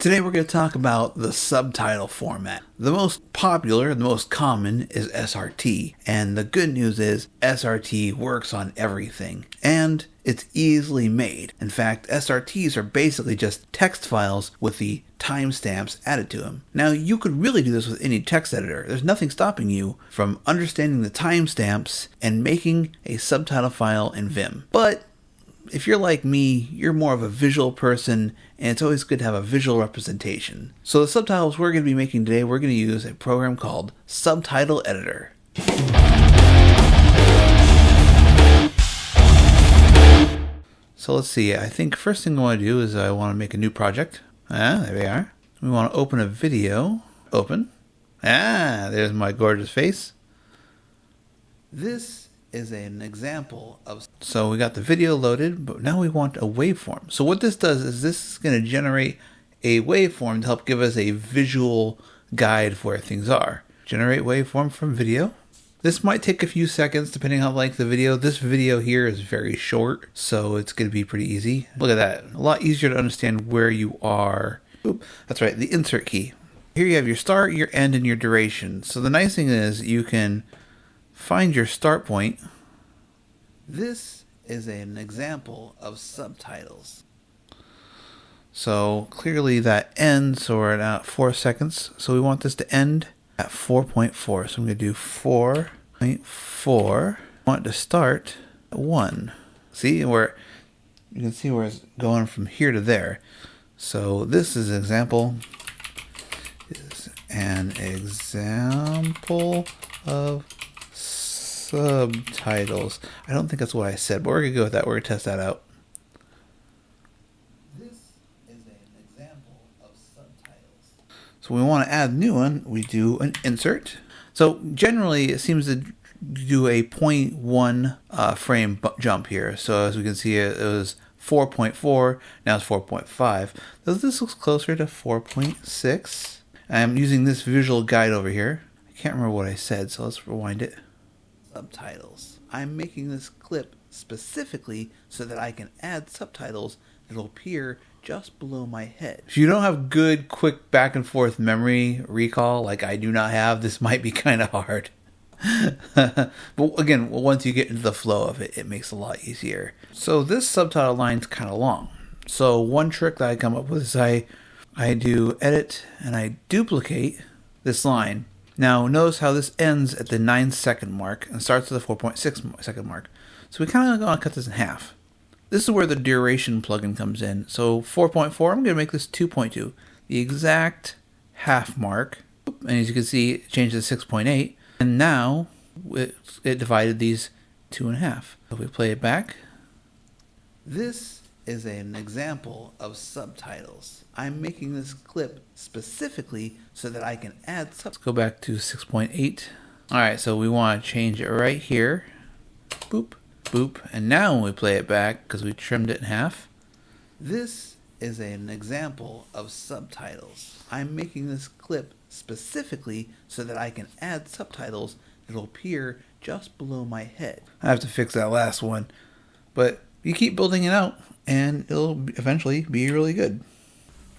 Today we're going to talk about the subtitle format. The most popular, the most common is SRT, and the good news is SRT works on everything, and it's easily made. In fact, SRTs are basically just text files with the timestamps added to them. Now, you could really do this with any text editor. There's nothing stopping you from understanding the timestamps and making a subtitle file in Vim. But if you're like me, you're more of a visual person, and it's always good to have a visual representation. So the subtitles we're going to be making today, we're going to use a program called Subtitle Editor. So let's see, I think first thing I want to do is I want to make a new project. Ah, there we are. We want to open a video. Open. Ah, there's my gorgeous face. This is an example of so we got the video loaded but now we want a waveform. So what this does is this is going to generate a waveform to help give us a visual guide for where things are. Generate waveform from video. This might take a few seconds depending on like the video. This video here is very short so it's going to be pretty easy. look at that. A lot easier to understand where you are. Oop, that's right the insert key. Here you have your start your end and your duration. So the nice thing is you can Find your start point. This is an example of subtitles. So clearly that ends or at uh, 4 seconds. So we want this to end at 4.4. So I'm going to do 4.4. I want to start at 1. See where you can see where it's going from here to there. So this is an example is an example of subtitles. I don't think that's what I said, but we're going to go with that. We're going to test that out. This is an example of subtitles. So we want to add a new one. We do an insert. So generally, it seems to do a 0.1 uh, frame jump here. So as we can see, it, was 4.4, now it's 4.5. Does this looks closer to 4.6? I'm using this visual guide over here. I can't remember what I said, so let's rewind it subtitles. I'm making this clip specifically so that I can add subtitles that will appear just below my head. If you don't have good, quick back and forth memory recall like I do not have, this might be kind of hard. but again, once you get into the flow of it, it makes it a lot easier. So this subtitle line's kind of long. So one trick that I come up with is I I do edit and I duplicate this line now notice how this ends at the 9 second mark and starts at the 4.6 second mark. So we kind of want to cut this in half. This is where the duration plugin comes in. So 4.4, I'm going to make this 2.2. The exact half mark. And as you can see, it changed to 6.8. And now it, it divided these two and a half. If we play it back, this is an example of subtitles. I'm making this clip specifically so that I can add subtitles. Let's go back to 6.8. Alright, so we want to change it right here. Boop, boop. And now when we play it back, because we trimmed it in half, this is an example of subtitles. I'm making this clip specifically so that I can add subtitles that will appear just below my head. I have to fix that last one. But you keep building it out and it'll eventually be really good.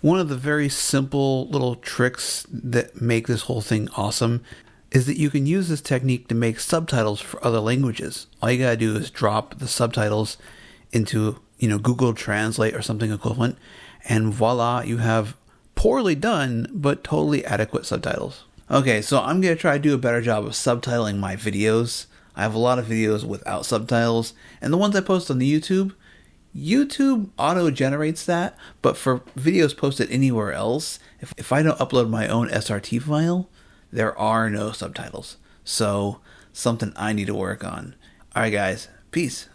One of the very simple little tricks that make this whole thing awesome is that you can use this technique to make subtitles for other languages. All you gotta do is drop the subtitles into, you know, Google Translate or something equivalent, and voila, you have poorly done but totally adequate subtitles. Okay, so I'm gonna try to do a better job of subtitling my videos. I have a lot of videos without subtitles, and the ones I post on the YouTube, YouTube auto generates that, but for videos posted anywhere else, if, if I don't upload my own SRT file, there are no subtitles. So, something I need to work on. Alright, guys, peace.